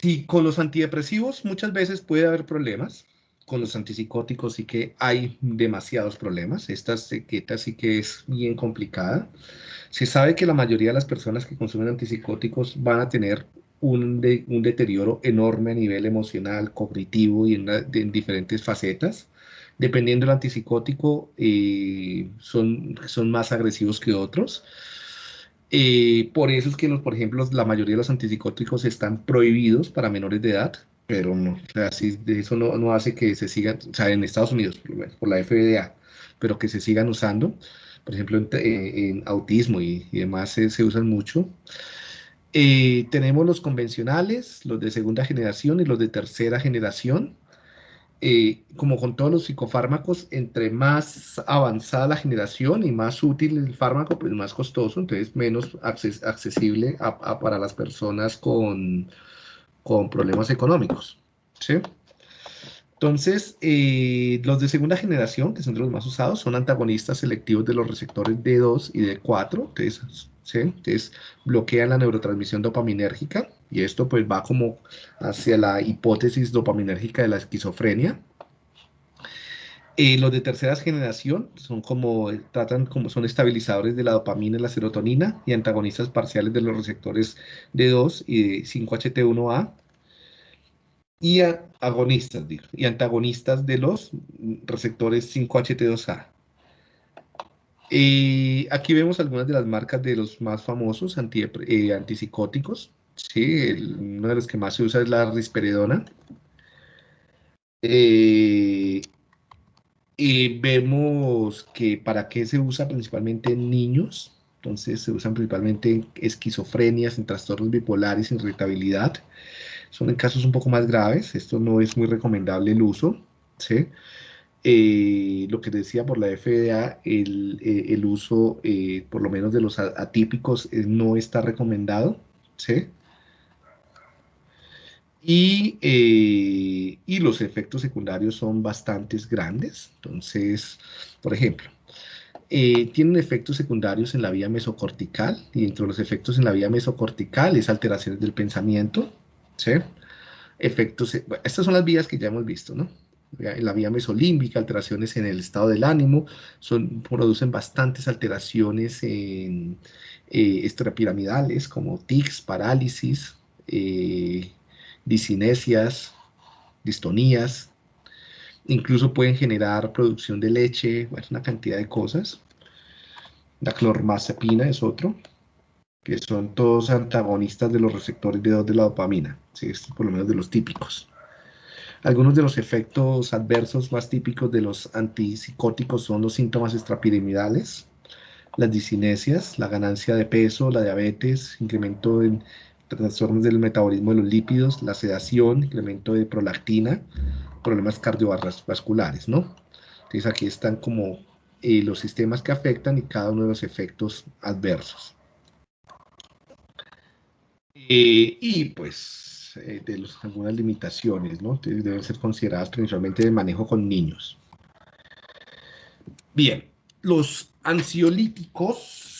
si con los antidepresivos muchas veces puede haber problemas, con los antipsicóticos sí que hay demasiados problemas. Esta etiqueta sí que es bien complicada. Se sabe que la mayoría de las personas que consumen antipsicóticos van a tener un, deterioro enorme a nivel emocional, cognitivo y en, diferentes facetas. Dependiendo del antipsicótico, eh, son, son más agresivos que otros. Eh, por eso es que, los, por ejemplo, la mayoría de los antipsicóticos están prohibidos para menores de edad, pero no, o sea, eso no, no, hace que se sigan, o sea, en Estados Unidos, por la FDA, pero que se sigan usando. Por ejemplo, en, eh, autismo y, demás se, usan mucho. Eh, tenemos los convencionales, los de segunda generación y los de tercera generación. Eh, como con todos los psicofármacos, entre más avanzada la generación y más útil el fármaco, pues más costoso, entonces menos accesible para las personas con, con problemas económicos. ¿sí? Entonces, eh, los de segunda generación, que son los más usados, son antagonistas selectivos de los receptores D2 y D4, entonces, ¿sí? entonces bloquean la neurotransmisión dopaminérgica y esto pues va como hacia la hipótesis dopaminérgica de la esquizofrenia. Eh, los de tercera generación son como, tratan como son estabilizadores de la dopamina y la serotonina y antagonistas parciales de los receptores D2 y 5HT1A y agonistas, y antagonistas de los receptores 5HT2A. Y aquí vemos algunas de las marcas de los más famosos eh, antipsicóticos. Sí, uno de los que más se usa es la risperidona. Eh, y vemos que para qué se usa principalmente en niños. Entonces se usan principalmente en esquizofrenias, en trastornos bipolares, en irritabilidad. Son en casos un poco más graves, esto no es muy recomendable el uso, ¿sí? Eh, lo que decía por la FDA, el, eh, uso, eh, por lo menos de los atípicos, no está recomendado, ¿sí? Y, y, los efectos secundarios son bastante grandes. Entonces, por ejemplo, tienen efectos secundarios en la vía mesocortical y entre los efectos en la vía mesocortical es alteraciones del pensamiento, ¿sí? Efectos, estas son las vías que ya hemos visto, ¿no? En la vía mesolímbica, alteraciones en el estado del ánimo, son, producen bastantes alteraciones en eh, extrapiramidales como tics, parálisis, eh, disinesias, distonías, incluso pueden generar producción de leche, bueno, una cantidad de cosas. La clormazepina es otro que son todos antagonistas de los receptores de, de la dopamina, por lo menos de los típicos. Algunos de los efectos adversos más típicos de los antipsicóticos son los síntomas extrapiramidales, las disinesias, la ganancia de peso, la diabetes, incremento en trastornos del metabolismo de los lípidos, la sedación, incremento de prolactina, problemas cardiovasculares, ¿no? Entonces aquí están como eh, los sistemas que afectan y cada uno de los efectos adversos. Eh, y pues eh, de los, algunas limitaciones, ¿no? Deben ser consideradas principalmente de manejo con niños. Bien, los ansiolíticos